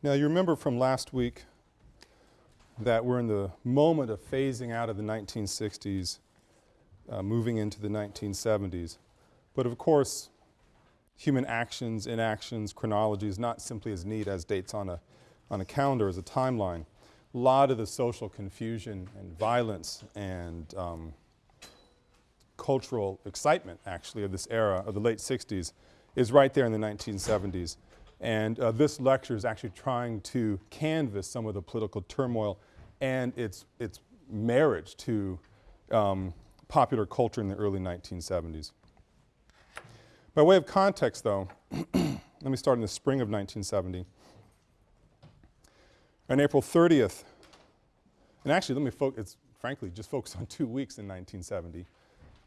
Now you remember from last week that we're in the moment of phasing out of the 1960s, uh, moving into the 1970s. But of course, human actions, inactions, chronology is not simply as neat as dates on a, on a calendar as a timeline. A lot of the social confusion and violence and um, cultural excitement actually of this era of the late 60s is right there in the 1970s. And uh, this lecture is actually trying to canvas some of the political turmoil and its, its marriage to um, popular culture in the early 1970s. By way of context though, let me start in the spring of 1970. On April 30th, and actually let me focus, frankly just focus on two weeks in 1970.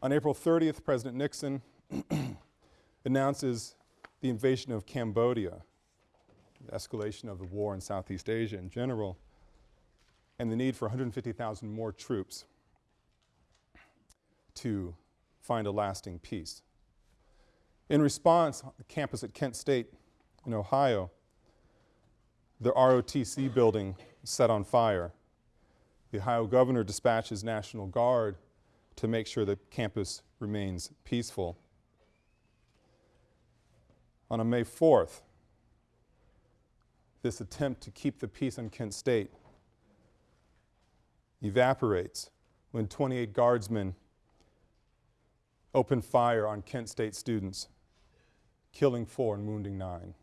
On April 30th, President Nixon announces the invasion of Cambodia, the escalation of the war in Southeast Asia in general, and the need for 150,000 more troops to find a lasting peace. In response, the campus at Kent State in Ohio, the ROTC building set on fire. The Ohio governor dispatches National Guard to make sure the campus remains peaceful. On a May 4th, this attempt to keep the peace on Kent State evaporates when 28 guardsmen open fire on Kent State students, killing four and wounding nine.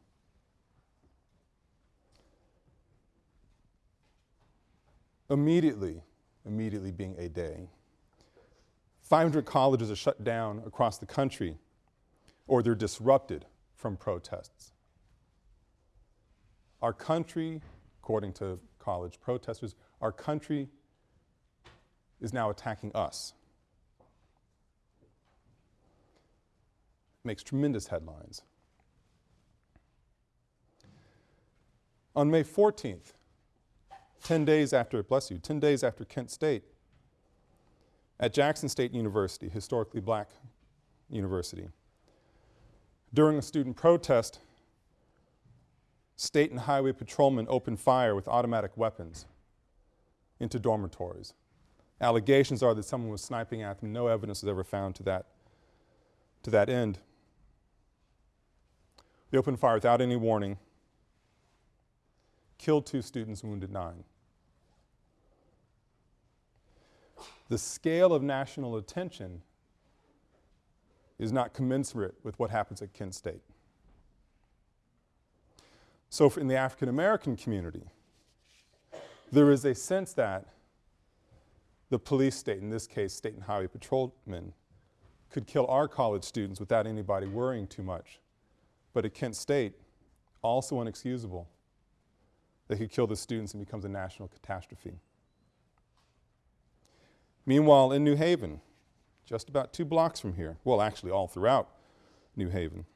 Immediately, immediately being a day, 500 colleges are shut down across the country or they're disrupted from protests. Our country, according to college protesters, our country is now attacking us. Makes tremendous headlines. On May 14th, 10 days after, bless you, 10 days after Kent State, at Jackson State University, historically black university. During a student protest, state and highway patrolmen opened fire with automatic weapons into dormitories. Allegations are that someone was sniping at them. No evidence was ever found to that, to that end. They opened fire without any warning, killed two students, wounded nine. the scale of national attention is not commensurate with what happens at Kent State. So in the African American community, there is a sense that the police state, in this case state and highway patrolmen, could kill our college students without anybody worrying too much. But at Kent State, also unexcusable. They could kill the students and becomes a national catastrophe. Meanwhile, in New Haven, just about two blocks from here, well, actually all throughout New Haven,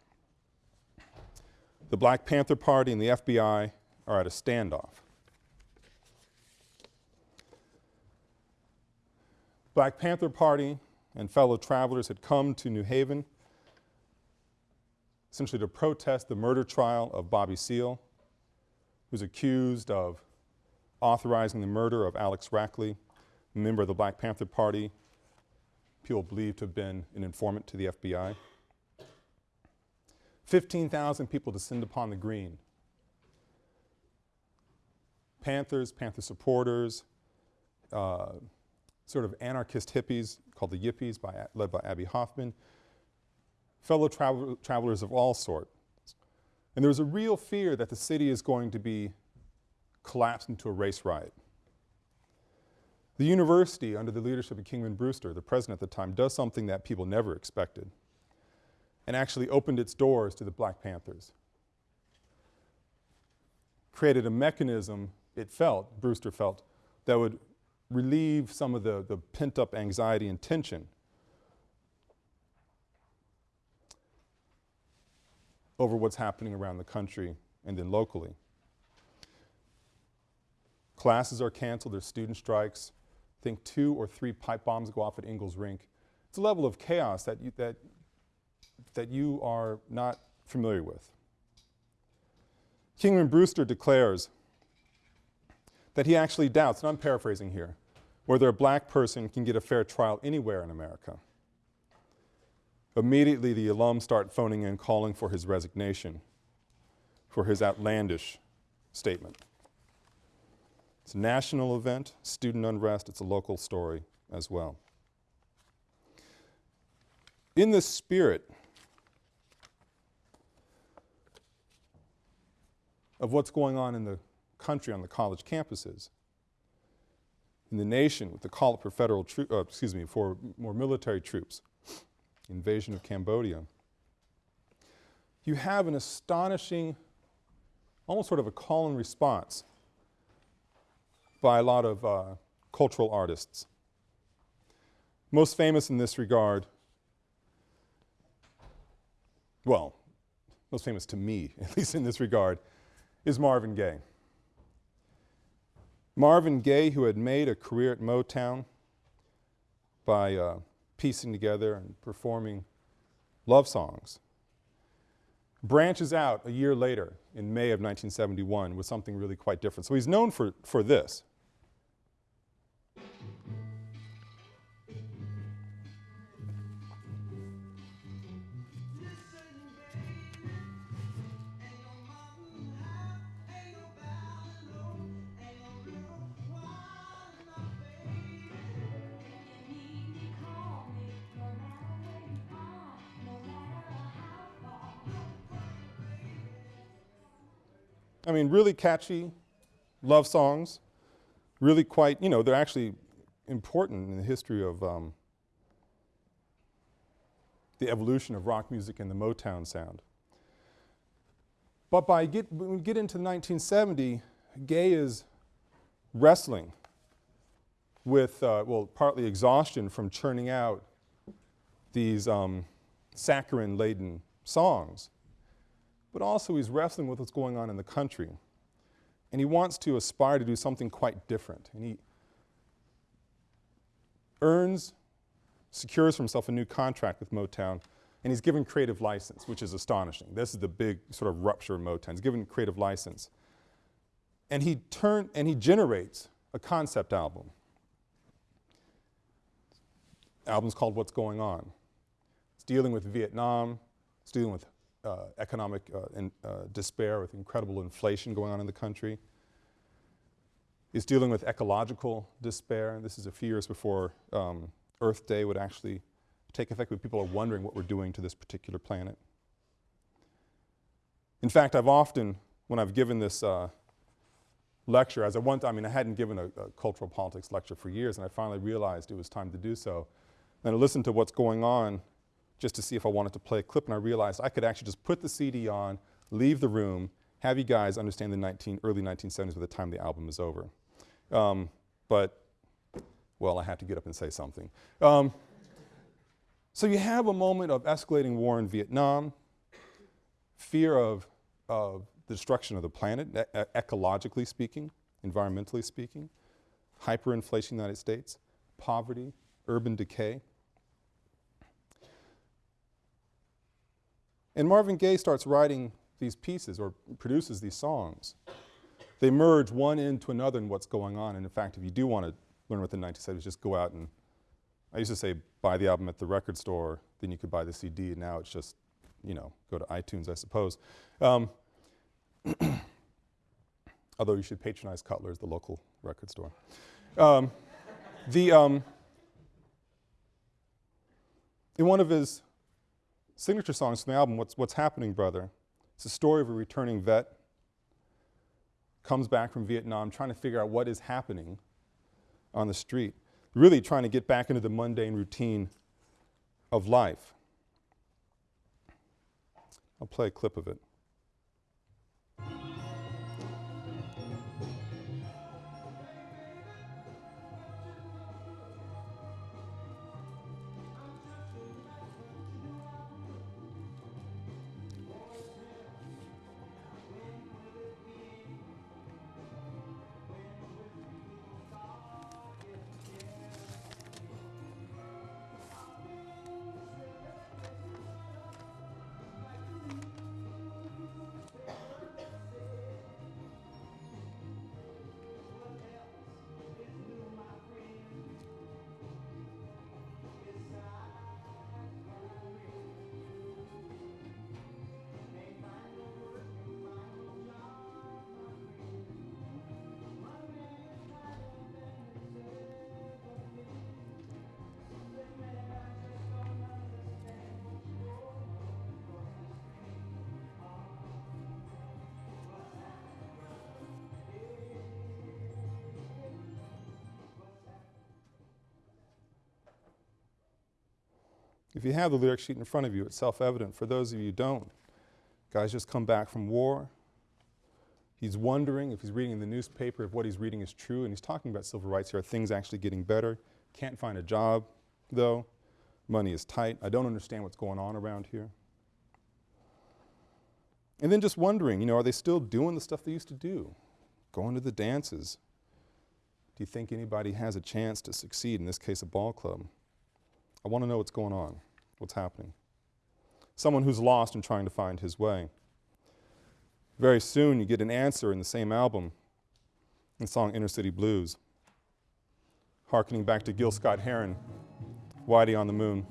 the Black Panther Party and the FBI are at a standoff. Black Panther Party and fellow travelers had come to New Haven essentially to protest the murder trial of Bobby Seale, who's accused of authorizing the murder of Alex Rackley member of the Black Panther Party, people believed to have been an informant to the FBI. 15,000 people descend upon the green. Panthers, Panther supporters, uh, sort of anarchist hippies called the Yippies by, led by Abbie Hoffman, fellow travel travelers of all sorts. And there was a real fear that the city is going to be collapsed into a race riot. The university, under the leadership of Kingman Brewster, the president at the time, does something that people never expected and actually opened its doors to the Black Panthers. Created a mechanism, it felt, Brewster felt, that would relieve some of the, the pent-up anxiety and tension over what's happening around the country and then locally. Classes are canceled, there's student strikes, think two or three pipe bombs go off at Ingalls Rink. It's a level of chaos that you, that, that you are not familiar with. Kingman Brewster declares that he actually doubts, and I'm paraphrasing here, whether a black person can get a fair trial anywhere in America. Immediately, the alums start phoning in, calling for his resignation, for his outlandish statement. It's a national event, student unrest, it's a local story as well. In this spirit of what's going on in the country on the college campuses, in the nation with the call for federal uh, excuse me, for more military troops, invasion of Cambodia, you have an astonishing, almost sort of a call and response by a lot of uh, cultural artists. Most famous in this regard, well, most famous to me, at least in this regard, is Marvin Gaye. Marvin Gaye, who had made a career at Motown by uh, piecing together and performing love songs, branches out a year later in May of 1971 with something really quite different. So he's known for, for this. I mean, really catchy love songs, really quite, you know, they're actually important in the history of um, the evolution of rock music and the Motown sound. But by get, when we get into 1970, Gaye is wrestling with, uh, well, partly exhaustion from churning out these um, saccharine-laden songs but also he's wrestling with what's going on in the country. And he wants to aspire to do something quite different. And he earns, secures for himself a new contract with Motown, and he's given creative license, which is astonishing. This is the big sort of rupture in Motown. He's given creative license. And he turn, and he generates a concept album. Album's called What's Going On. It's dealing with Vietnam, it's dealing with uh, economic uh, in, uh, despair with incredible inflation going on in the country. He's dealing with ecological despair. And this is a few years before um, Earth Day would actually take effect, but people are wondering what we're doing to this particular planet. In fact, I've often, when I've given this uh, lecture, as I want, I mean, I hadn't given a, a, cultural politics lecture for years, and I finally realized it was time to do so. And I listened to what's going on just to see if I wanted to play a clip, and I realized I could actually just put the CD on, leave the room, have you guys understand the 19, early 1970s by the time the album is over. Um, but, well, I had to get up and say something. Um, so you have a moment of escalating war in Vietnam, fear of, of the destruction of the planet, e ecologically speaking, environmentally speaking, hyperinflation in the United States, poverty, urban decay. And Marvin Gaye starts writing these pieces or produces these songs. They merge one into another in what's going on. And in fact, if you do want to learn what the 1970s, just go out and, I used to say buy the album at the record store, then you could buy the CD, and now it's just, you know, go to iTunes, I suppose. Um, although you should patronize Cutler's, the local record store. Um, the, um, in one of his signature songs from the album, What's, What's Happening, Brother? It's a story of a returning vet, comes back from Vietnam trying to figure out what is happening on the street, really trying to get back into the mundane routine of life. I'll play a clip of it. If you have the lyric sheet in front of you, it's self-evident. For those of you who don't, guy's just come back from war. He's wondering if he's reading in the newspaper if what he's reading is true, and he's talking about civil rights here. Are things actually getting better? Can't find a job, though. Money is tight. I don't understand what's going on around here. And then just wondering, you know, are they still doing the stuff they used to do? Going to the dances. Do you think anybody has a chance to succeed, in this case a ball club? I want to know what's going on, what's happening. Someone who's lost and trying to find his way. Very soon you get an answer in the same album, in the song Inner City Blues, harkening back to Gil Scott Heron, Whitey on the Moon.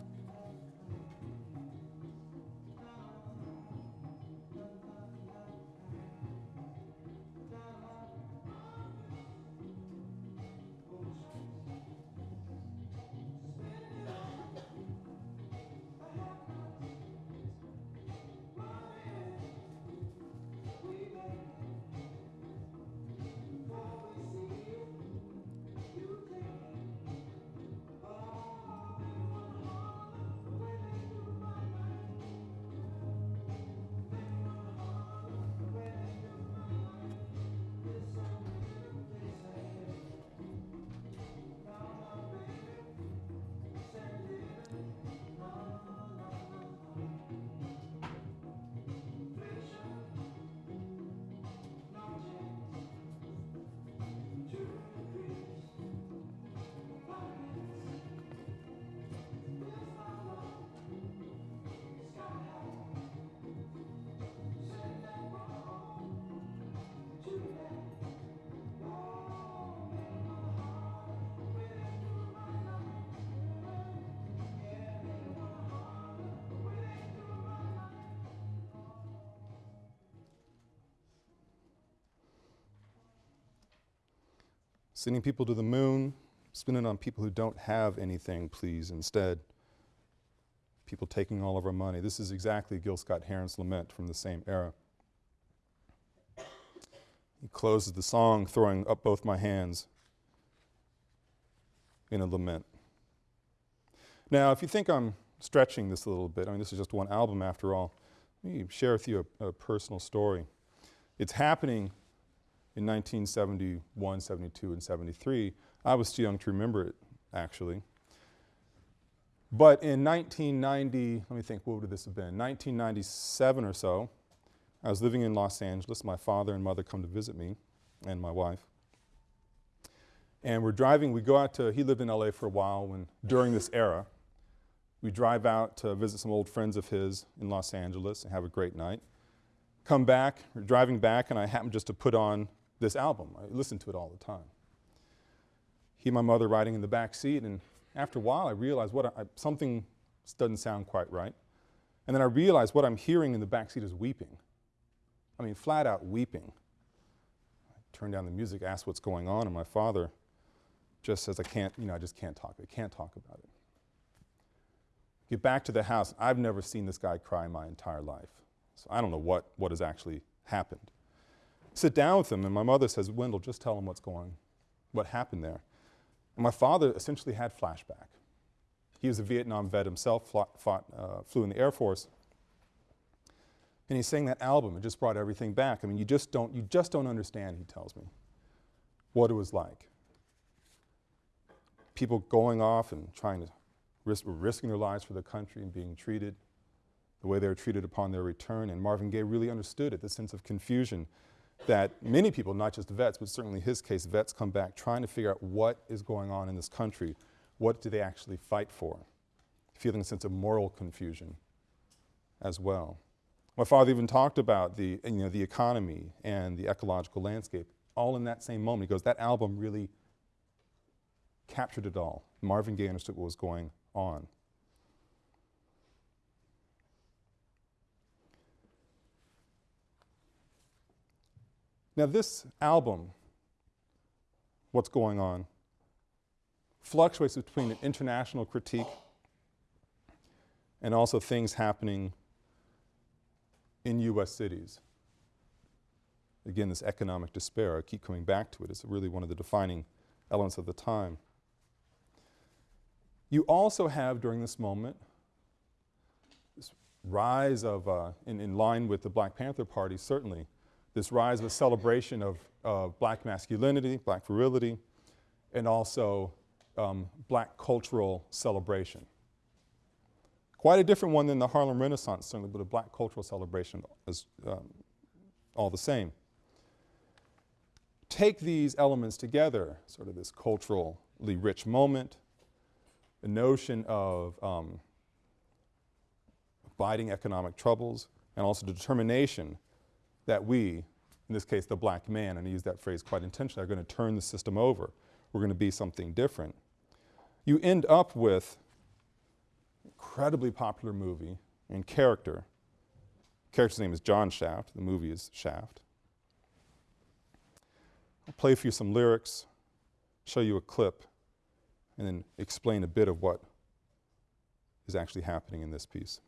Sending people to the moon, spending on people who don't have anything, please, instead. People taking all of our money. This is exactly Gil Scott Heron's lament from the same era. He closes the song throwing up both my hands in a lament. Now, if you think I'm stretching this a little bit, I mean, this is just one album after all, let me share with you a, a personal story. It's happening in 1971, 72, and 73. I was too young to remember it, actually. But in 1990, let me think, what would this have been? 1997 or so, I was living in Los Angeles. My father and mother come to visit me and my wife. And we're driving, we go out to, he lived in LA for a while when, during this era. We drive out to visit some old friends of his in Los Angeles and have a great night. Come back, we're driving back and I happen just to put on this album. I listened to it all the time. He and my mother riding in the back seat, and after a while I realized what I, something doesn't sound quite right. And then I realized what I'm hearing in the back seat is weeping. I mean, flat out weeping. I turn down the music, ask what's going on, and my father just says, I can't, you know, I just can't talk. I can't talk about it. Get back to the house. I've never seen this guy cry my entire life. So I don't know what, what has actually happened sit down with him, and my mother says, Wendell, just tell him what's going, what happened there. And my father essentially had flashback. He was a Vietnam vet himself, fought, uh, flew in the Air Force. And he sang that album, it just brought everything back. I mean, you just don't, you just don't understand, he tells me, what it was like. People going off and trying to risk, risking their lives for the country and being treated the way they were treated upon their return. And Marvin Gaye really understood it, the sense of confusion that many people, not just vets, but certainly his case, vets come back trying to figure out what is going on in this country. What do they actually fight for? Feeling a sense of moral confusion as well. My father even talked about the, you know, the economy and the ecological landscape all in that same moment. He goes, that album really captured it all. Marvin Gaye understood what was going on. Now this album, What's Going On, fluctuates between an international critique and also things happening in U.S. cities. Again, this economic despair, I keep coming back to it, it's really one of the defining elements of the time. You also have, during this moment, this rise of, uh, in, in line with the Black Panther Party, certainly, this rise of a celebration of, black masculinity, black virility, and also um, black cultural celebration. Quite a different one than the Harlem Renaissance, certainly, but a black cultural celebration is um, all the same. Take these elements together, sort of this culturally rich moment, the notion of um, abiding economic troubles, and also determination that we, in this case the black man, and I use that phrase quite intentionally, are going to turn the system over. We're going to be something different. You end up with incredibly popular movie and character. character's name is John Shaft. The movie is Shaft. I'll play for you some lyrics, show you a clip, and then explain a bit of what is actually happening in this piece.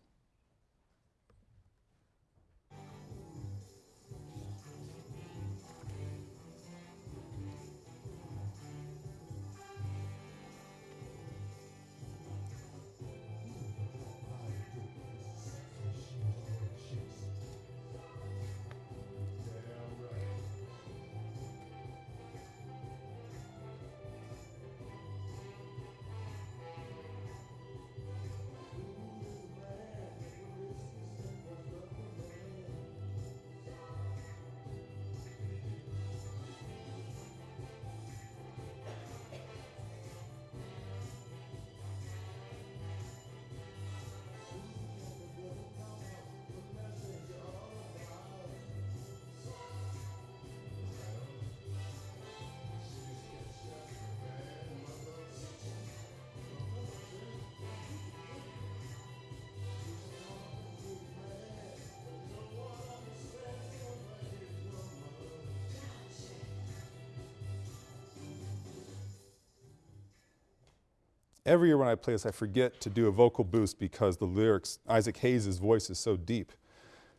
Every year when I play this, I forget to do a vocal boost because the lyrics, Isaac Hayes' voice is so deep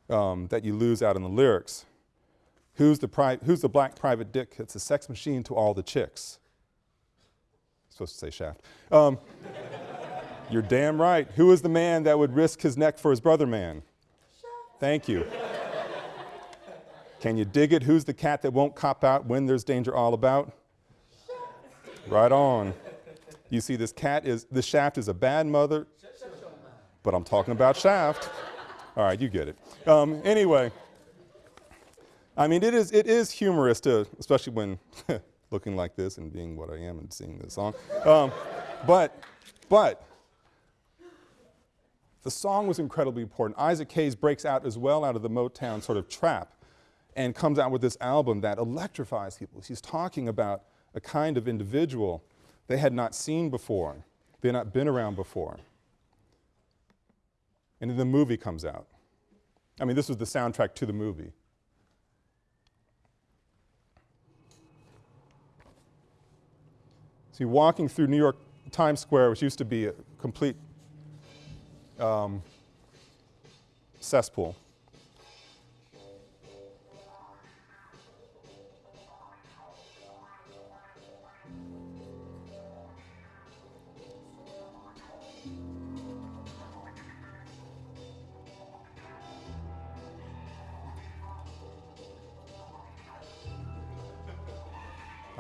um, that you lose out on the lyrics. Who's the, who's the black private dick that's a sex machine to all the chicks? supposed to say shaft. Um, you're damn right. Who is the man that would risk his neck for his brother man? Thank you. Can you dig it? Who's the cat that won't cop out when there's danger all about? Right on. You see, this cat is, this shaft is a bad mother, but I'm talking about shaft. All right, you get it. Um, anyway, I mean, it is, it is humorous to, especially when looking like this and being what I am and singing this song. Um, but, but, the song was incredibly important. Isaac Hayes breaks out as well out of the Motown sort of trap and comes out with this album that electrifies people. He's talking about a kind of individual they had not seen before. They had not been around before. And then the movie comes out. I mean, this was the soundtrack to the movie. See, walking through New York Times Square, which used to be a complete um, cesspool,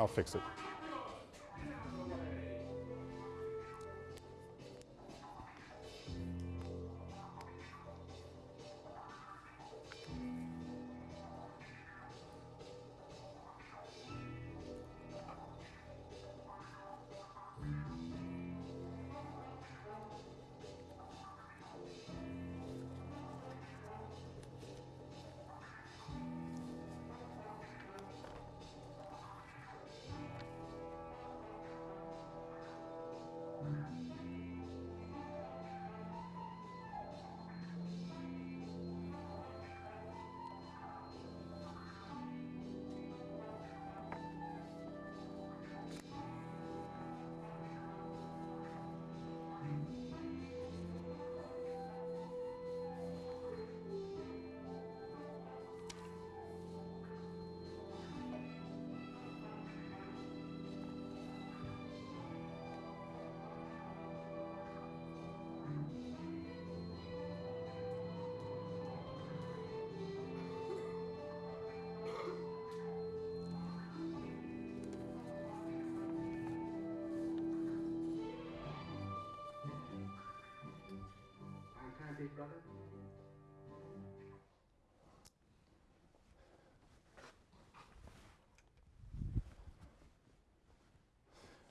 I'll fix it.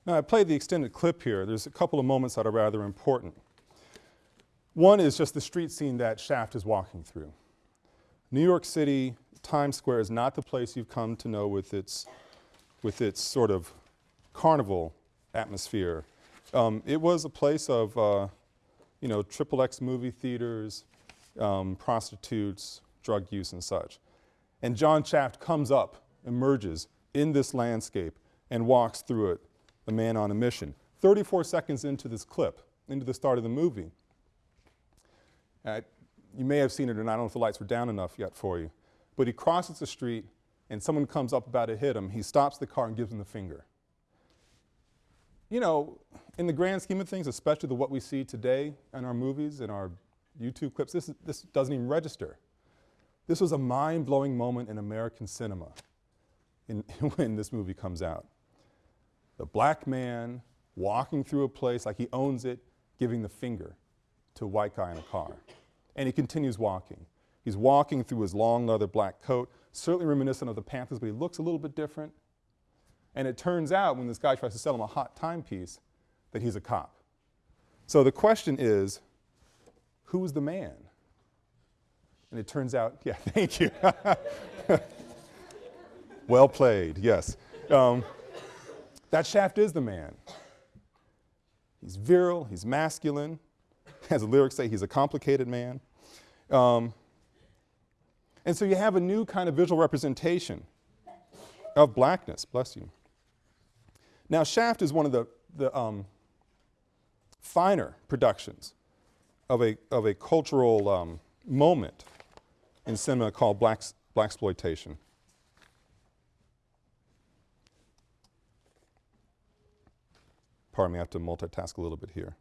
Now, I played the extended clip here. There's a couple of moments that are rather important. One is just the street scene that Shaft is walking through. New York City, Times Square is not the place you've come to know with its, with its sort of carnival atmosphere. Um, it was a place of, uh, you know, triple X movie theaters, um, prostitutes, drug use and such. And John Shaft comes up, emerges in this landscape and walks through it a man on a mission. 34 seconds into this clip, into the start of the movie, uh, you may have seen it or not, I don't know if the lights were down enough yet for you, but he crosses the street and someone comes up about to hit him, he stops the car and gives him the finger. You know, in the grand scheme of things, especially the what we see today in our movies and our YouTube clips, this, this doesn't even register. This was a mind-blowing moment in American cinema in, when this movie comes out the black man walking through a place like he owns it, giving the finger to a white guy in a car. And he continues walking. He's walking through his long leather black coat, certainly reminiscent of the Panthers, but he looks a little bit different. And it turns out when this guy tries to sell him a hot timepiece that he's a cop. So the question is, who's the man? And it turns out, yeah, thank you. well played, yes. Um, that shaft is the man. He's virile, he's masculine. As the lyrics say, he's a complicated man. Um, and so you have a new kind of visual representation of blackness, bless you. Now Shaft is one of the, the um, finer productions of a, of a cultural um, moment in cinema called black, blaxploitation. Pardon me, I have to multitask a little bit here.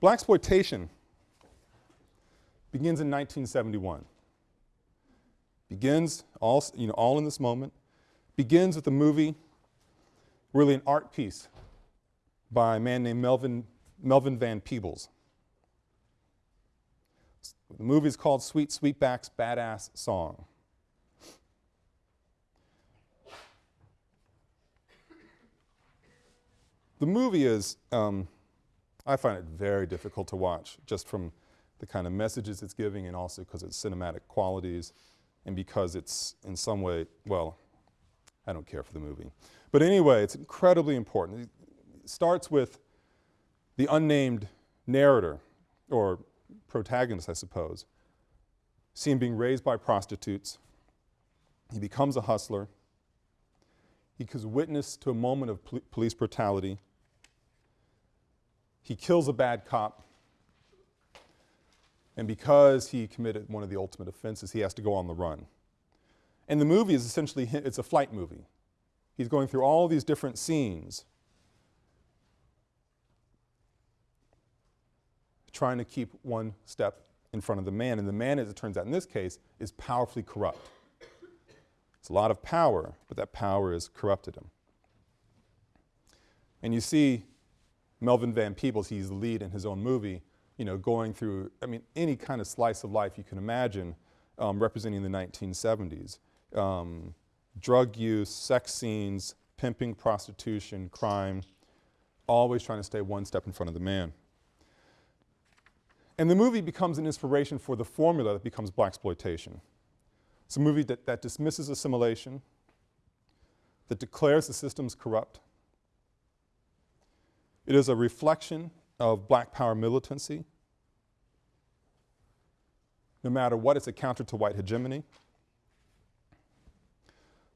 Black exploitation begins in 1971. Begins all, you know, all in this moment. Begins with a movie, really an art piece by a man named Melvin, Melvin Van Peebles. The movie is called Sweet Sweetback's Badass Song. The movie is, um, I find it very difficult to watch just from the kind of messages it's giving and also because its cinematic qualities and because it's in some way, well, I don't care for the movie. But anyway, it's incredibly important. It starts with the unnamed narrator or protagonist, I suppose, see him being raised by prostitutes. He becomes a hustler. He gives witness to a moment of pol police brutality. He kills a bad cop. And because he committed one of the ultimate offenses, he has to go on the run. And the movie is essentially, it's a flight movie. He's going through all these different scenes trying to keep one step in front of the man. And the man, as it turns out in this case, is powerfully corrupt. It's a lot of power, but that power has corrupted him. And you see Melvin Van Peebles, he's the lead in his own movie, you know, going through, I mean, any kind of slice of life you can imagine um, representing the 1970s. Um, drug use, sex scenes, pimping, prostitution, crime, always trying to stay one step in front of the man. And the movie becomes an inspiration for the formula that becomes blaxploitation. It's a movie that, that dismisses assimilation, that declares the system's corrupt. It is a reflection of black power militancy. No matter what, it's a counter to white hegemony.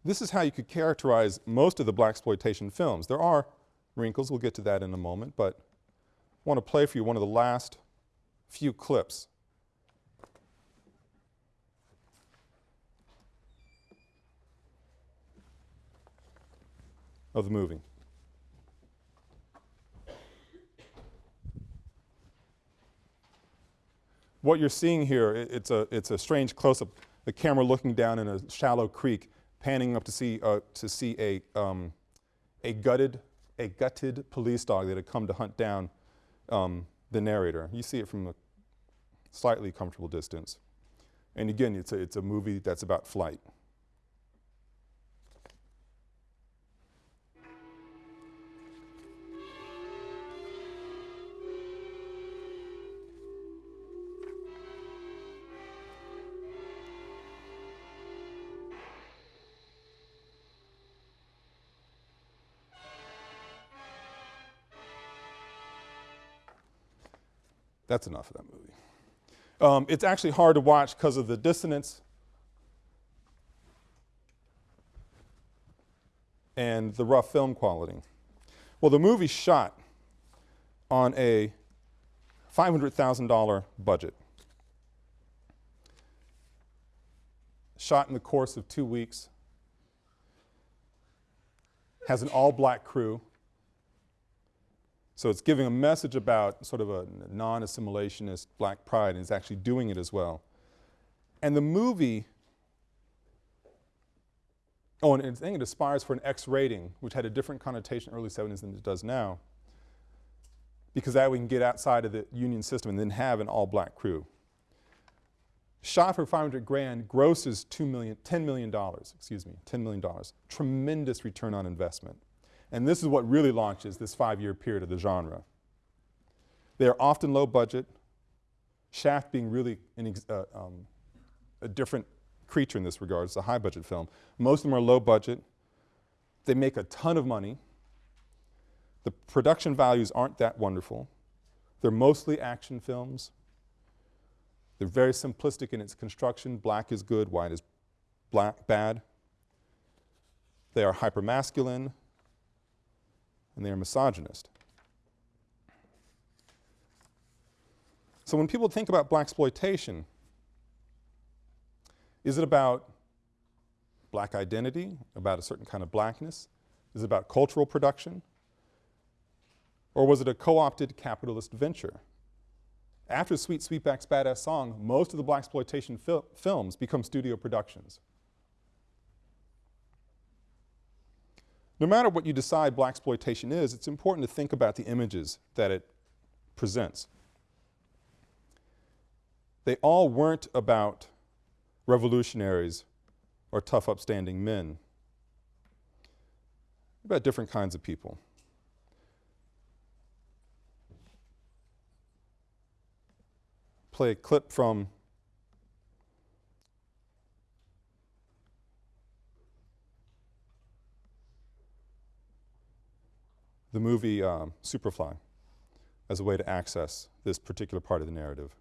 This is how you could characterize most of the blaxploitation films. There are wrinkles, we'll get to that in a moment, but I want to play for you one of the last few clips. of the movie. What you're seeing here, it, it's, a, it's a strange close-up, the camera looking down in a shallow creek panning up to see, uh, to see a, um, a, gutted, a gutted police dog that had come to hunt down um, the narrator. You see it from a slightly comfortable distance. And again, it's a, it's a movie that's about flight. That's enough of that movie. Um, it's actually hard to watch because of the dissonance and the rough film quality. Well, the movie shot on a $500,000 budget. Shot in the course of two weeks. Has an all black crew. So it's giving a message about sort of a non-assimilationist black pride and is actually doing it as well. And the movie, oh, and I think it aspires for an X rating, which had a different connotation early 70s than it does now, because that we can get outside of the union system and then have an all-black crew. Shot for 500 grand grosses two million, $10 million, excuse me, $10 million. Tremendous return on investment. And this is what really launches this five-year period of the genre. They are often low budget, Shaft being really uh, um, a different creature in this regard. It's a high budget film. Most of them are low budget. They make a ton of money. The production values aren't that wonderful. They're mostly action films. They're very simplistic in its construction. Black is good, white is black, bad. They are hypermasculine and they are misogynist. So when people think about black exploitation, is it about black identity, about a certain kind of blackness? Is it about cultural production? Or was it a co-opted capitalist venture? After Sweet Sweetback's Badass Song, most of the black exploitation fil films become studio productions. No matter what you decide black exploitation is, it's important to think about the images that it presents. They all weren't about revolutionaries or tough upstanding men. About different kinds of people. Play a clip from the movie um, Superfly as a way to access this particular part of the narrative.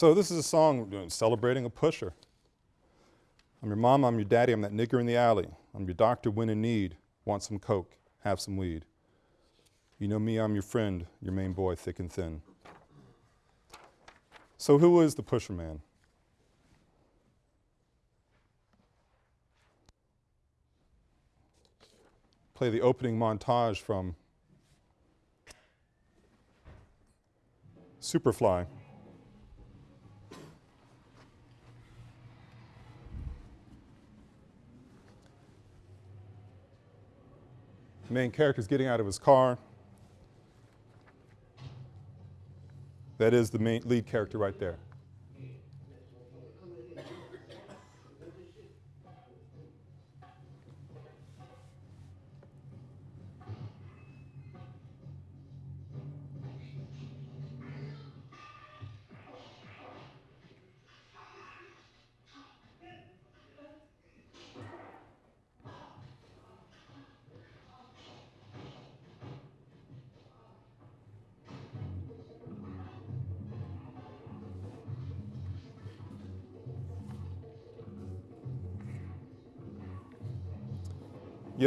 So this is a song celebrating a pusher. I'm your mom, I'm your daddy, I'm that nigger in the alley. I'm your doctor when in need. Want some coke, have some weed. You know me, I'm your friend, your main boy, thick and thin. So who is the pusher man? Play the opening montage from Superfly. Main character is getting out of his car. That is the main lead character right there.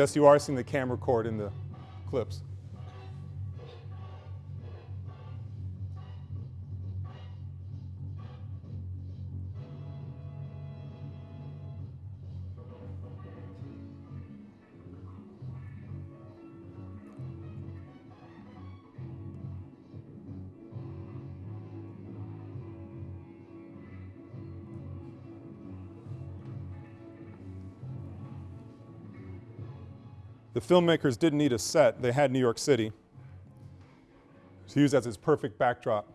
Yes, you are seeing the camera cord in the clips. Filmmakers didn't need a set, they had New York City to use as its perfect backdrop.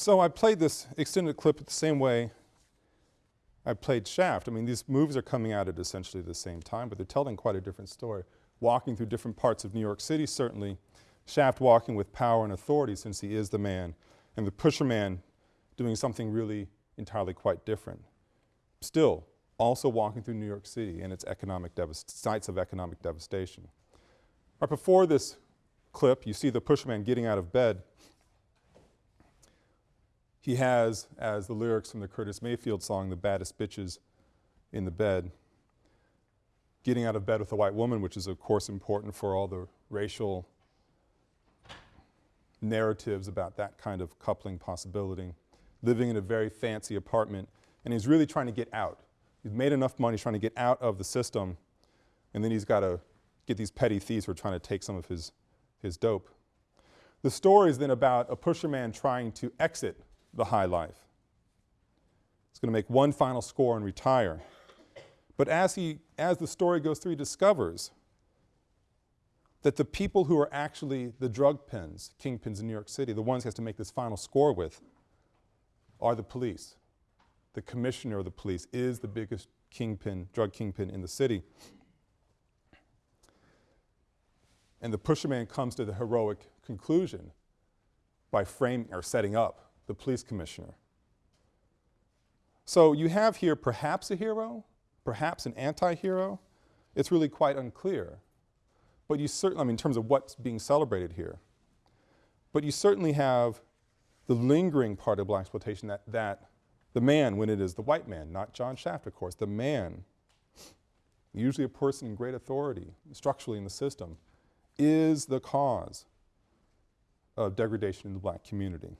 So I played this extended clip the same way I played Shaft. I mean, these moves are coming out at essentially the same time, but they're telling quite a different story. Walking through different parts of New York City, certainly. Shaft walking with power and authority since he is the man, and the pusher man doing something really entirely quite different. Still, also walking through New York City and its economic sites of economic devastation. Right before this clip, you see the pusherman getting out of bed he has, as the lyrics from the Curtis Mayfield song, the baddest bitches in the bed, getting out of bed with a white woman, which is of course important for all the racial narratives about that kind of coupling possibility, living in a very fancy apartment, and he's really trying to get out. He's made enough money trying to get out of the system, and then he's got to get these petty thieves who are trying to take some of his, his dope. The story is then about a pusherman trying to exit the high life. He's going to make one final score and retire. But as, he, as the story goes through, he discovers that the people who are actually the drug pins, kingpins in New York City, the ones he has to make this final score with, are the police. The commissioner of the police is the biggest kingpin, drug kingpin in the city. And the pusherman comes to the heroic conclusion by framing or setting up the police commissioner. So you have here perhaps a hero, perhaps an anti-hero. It's really quite unclear. But you certainly, I mean, in terms of what's being celebrated here. But you certainly have the lingering part of blaxploitation that, that the man, when it is the white man, not John Shaft, of course, the man, usually a person in great authority structurally in the system, is the cause of degradation in the black community.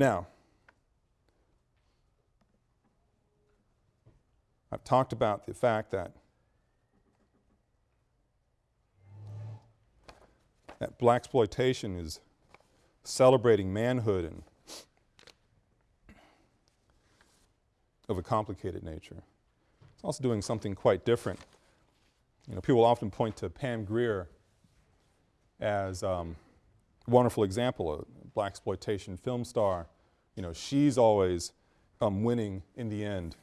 Now, I've talked about the fact that that blaxploitation is celebrating manhood and of a complicated nature. It's also doing something quite different. You know, people often point to Pam Grier as um, a wonderful example, a blaxploitation film star. You know, she's always um, winning in the end.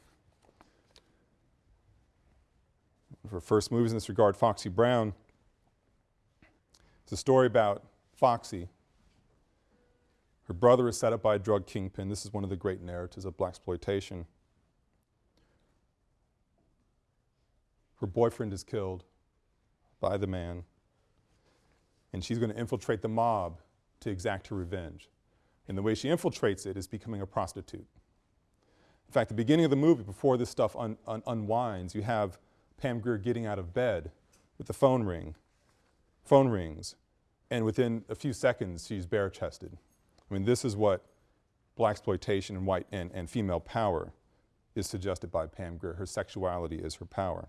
Her first movies in this regard, Foxy Brown. It's a story about Foxy. Her brother is set up by a drug kingpin. This is one of the great narratives of blaxploitation. Her boyfriend is killed by the man, and she's going to infiltrate the mob to exact her revenge. And the way she infiltrates it is becoming a prostitute. In fact, the beginning of the movie, before this stuff un un unwinds, you have Pam Grier getting out of bed with the phone ring. Phone rings, and within a few seconds, she's bare-chested. I mean, this is what blaxploitation and white and, and female power is suggested by Pam Grier. Her sexuality is her power.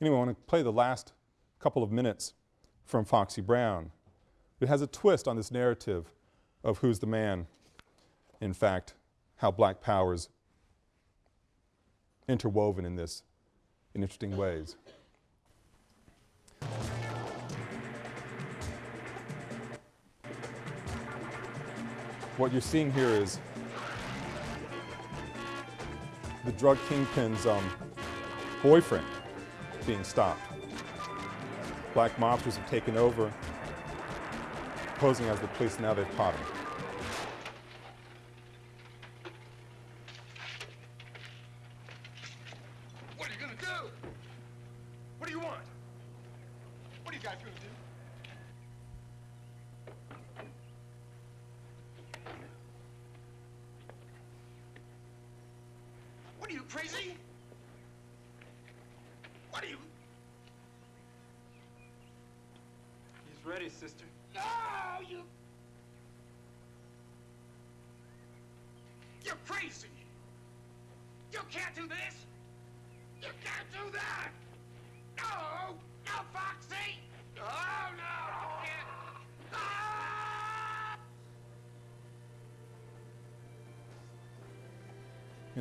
Anyway, I want to play the last couple of minutes from Foxy Brown. It has a twist on this narrative of who's the man, in fact, how black power's interwoven in this in interesting ways. What you're seeing here is the drug kingpin's um, boyfriend being stopped. Black mobsters have taken over, posing as the police, now they've caught him.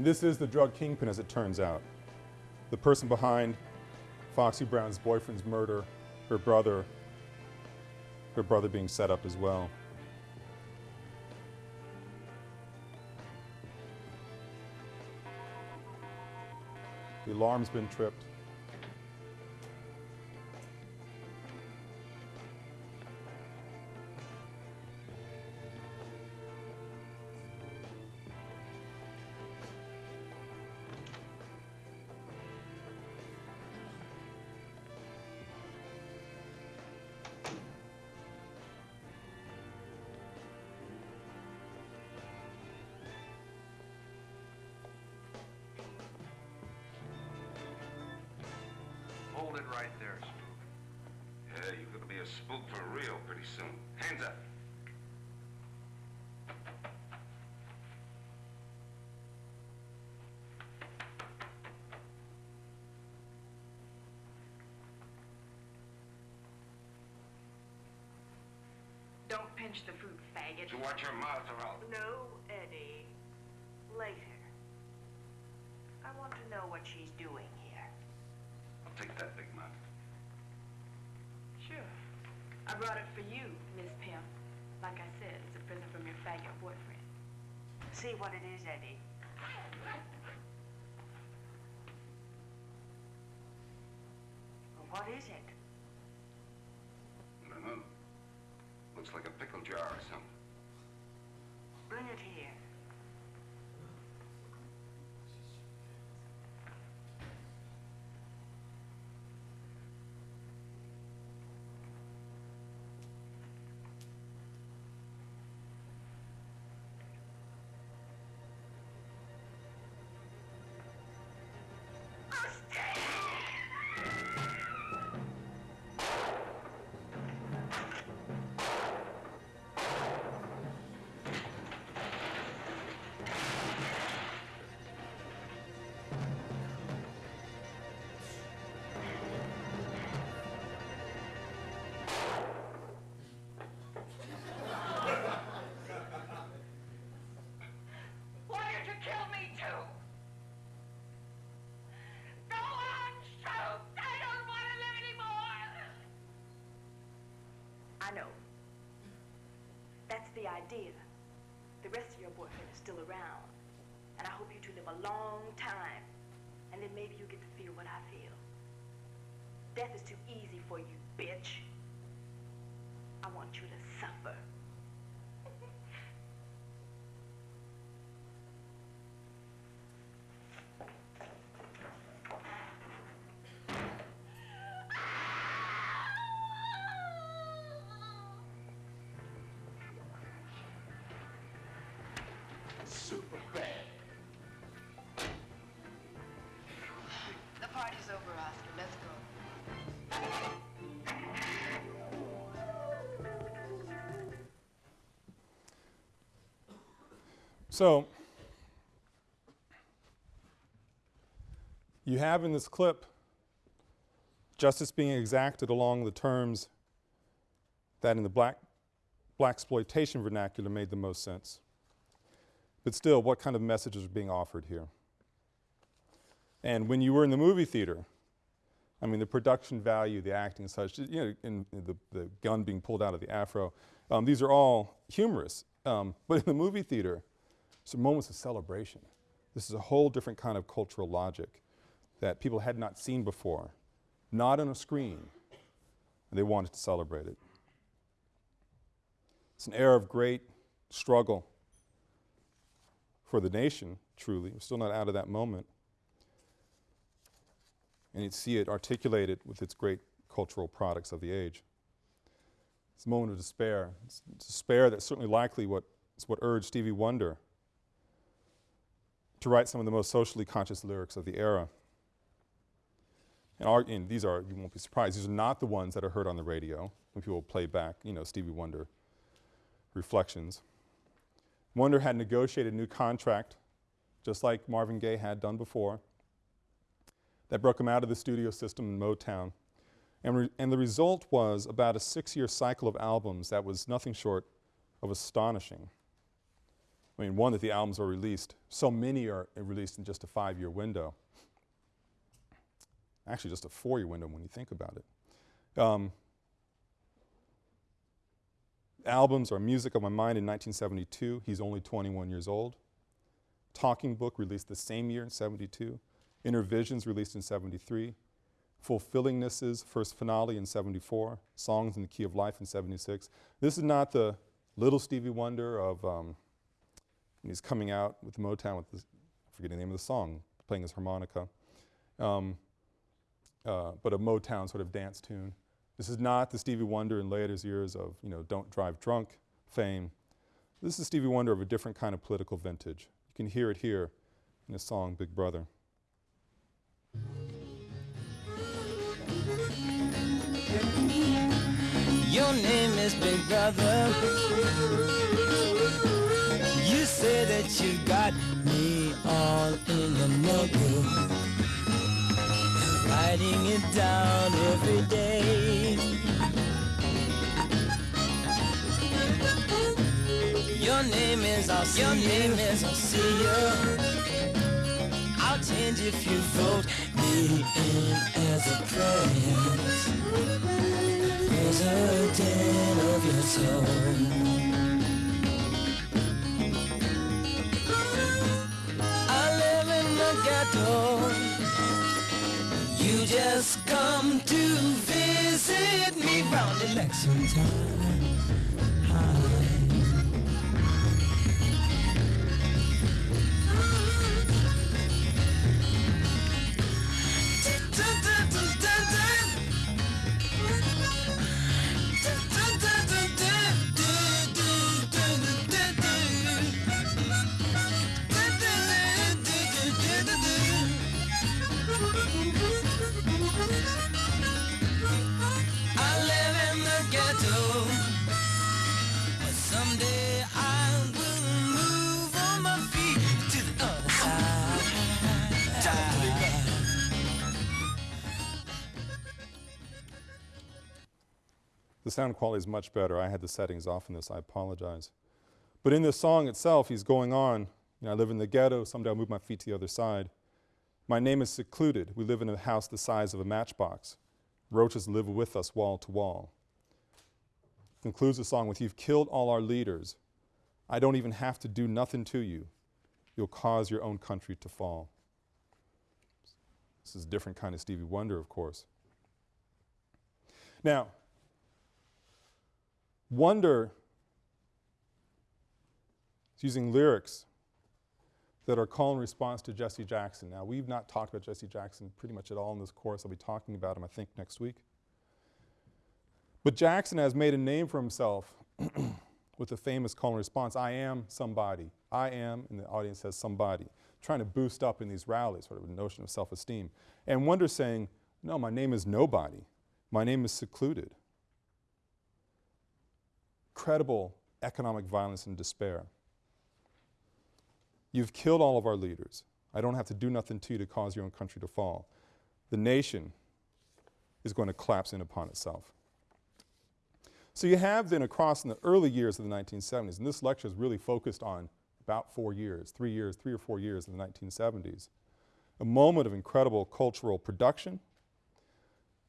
This is the drug kingpin as it turns out. The person behind Foxy Brown's boyfriend's murder, her brother, her brother being set up as well. The alarm's been tripped. Pinch the fruit, faggot. So watch your mouth or I'll... No, Eddie. Later. I want to know what she's doing here. I'll take that big mouth. Sure. I brought it for you, Miss Pimp. Like I said, it's a present from your faggot boyfriend. See what it is, Eddie. What is it? I don't know. Looks like a pickle jar or something. Bring it here. Idea. The rest of your boyfriend is still around. And I hope you two live a long time. And then maybe you get to feel what I feel. Death is too easy for you, bitch. I want you to suffer. So, you have in this clip justice being exacted along the terms that in the black, blaxploitation vernacular made the most sense. But still, what kind of messages are being offered here? And when you were in the movie theater, I mean, the production value, the acting and such, you know, in, the, the gun being pulled out of the afro, um, these are all humorous. Um, but in the movie theater, it's moments of celebration. This is a whole different kind of cultural logic that people had not seen before, not on a screen, and they wanted to celebrate it. It's an era of great struggle for the nation, truly. We're still not out of that moment. And you'd see it articulated with its great cultural products of the age. It's a moment of despair. It's despair that's certainly likely what, it's what urged Stevie Wonder to write some of the most socially conscious lyrics of the era. And, our, and, these are, you won't be surprised, these are not the ones that are heard on the radio when people play back, you know, Stevie Wonder reflections. Wonder had negotiated a new contract, just like Marvin Gaye had done before, that broke him out of the studio system in Motown. And, and the result was about a six-year cycle of albums that was nothing short of astonishing. I mean, one, that the albums are released. So many are released in just a five-year window. Actually, just a four-year window when you think about it. Um, albums are Music of My Mind in 1972. He's only 21 years old. Talking Book released the same year in 72. Innervisions released in 73. Fulfillingness's first finale in 74. Songs in the Key of Life in 76. This is not the little Stevie Wonder of, um, he's coming out with Motown with this, I forget the name of the song, playing his harmonica. Um, uh, but a Motown sort of dance tune. This is not the Stevie Wonder in later years of, you know, Don't Drive Drunk fame. This is Stevie Wonder of a different kind of political vintage. You can hear it here in his song, Big Brother. Your name is Big Brother. You say that you got me all in your notebook. Writing it down every day. Your name is I'll see Your name is I'll see you. I'll change if you vote me in as a prince. President of your soul. Ghetto. You just come to visit me round election time. Sound quality is much better. I had the settings off in this, I apologize. But in this song itself, he's going on, you know, I live in the ghetto, someday I'll move my feet to the other side. My name is secluded. We live in a house the size of a matchbox. Roaches live with us wall to wall. concludes the song with, You've killed all our leaders. I don't even have to do nothing to you. You'll cause your own country to fall. This is a different kind of Stevie Wonder, of course. Now, Wonder is using lyrics that are call and response to Jesse Jackson. Now, we've not talked about Jesse Jackson pretty much at all in this course. I'll be talking about him, I think, next week. But Jackson has made a name for himself with the famous call and response I am somebody. I am, and the audience says somebody, trying to boost up in these rallies, sort of a notion of self esteem. And Wonder saying, No, my name is nobody. My name is secluded. Credible economic violence and despair. You've killed all of our leaders. I don't have to do nothing to you to cause your own country to fall. The nation is going to collapse in upon itself. So you have then across in the early years of the 1970s, and this lecture is really focused on about four years, three years, three or four years in the 1970s, a moment of incredible cultural production,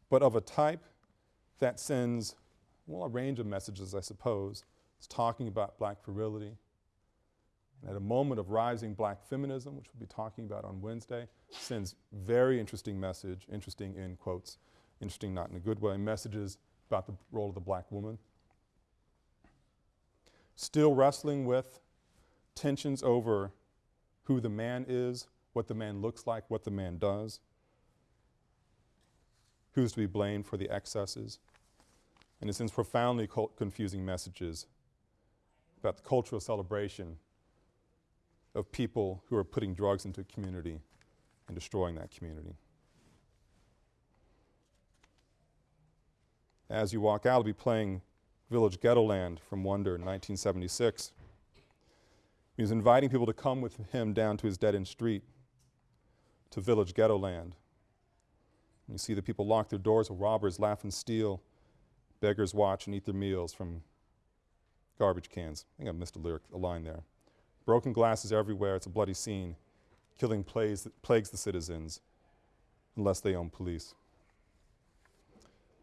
but of a type that sends, well, a range of messages, I suppose. It's talking about black virility, and at a moment of rising black feminism, which we'll be talking about on Wednesday, sends very interesting message, interesting in quotes, interesting not in a good way, messages about the role of the black woman. Still wrestling with tensions over who the man is, what the man looks like, what the man does, who's to be blamed for the excesses, and it sends profoundly confusing messages about the cultural celebration of people who are putting drugs into a community and destroying that community. As you walk out, I'll be playing Village Ghettoland from Wonder in 1976. He was inviting people to come with him down to his dead end street to Village Ghettoland. You see the people lock their doors while robbers laugh and steal, beggars watch and eat their meals from garbage cans. I think I missed a lyric, a line there. Broken glasses everywhere, it's a bloody scene. Killing plagues, plagues the citizens unless they own police.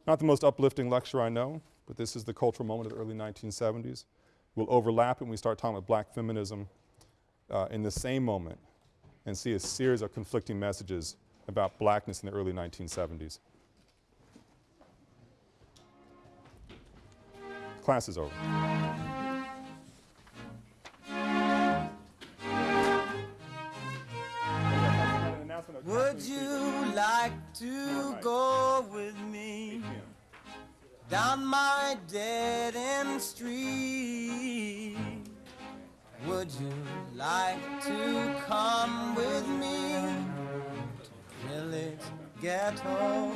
Not the most uplifting lecture I know, but this is the cultural moment of the early 1970s. We'll overlap when we start talking about black feminism uh, in the same moment and see a series of conflicting messages about blackness in the early 1970s. Class is over. Would you like to go with me down my dead end street? Would you like to come with me to Village Ghetto?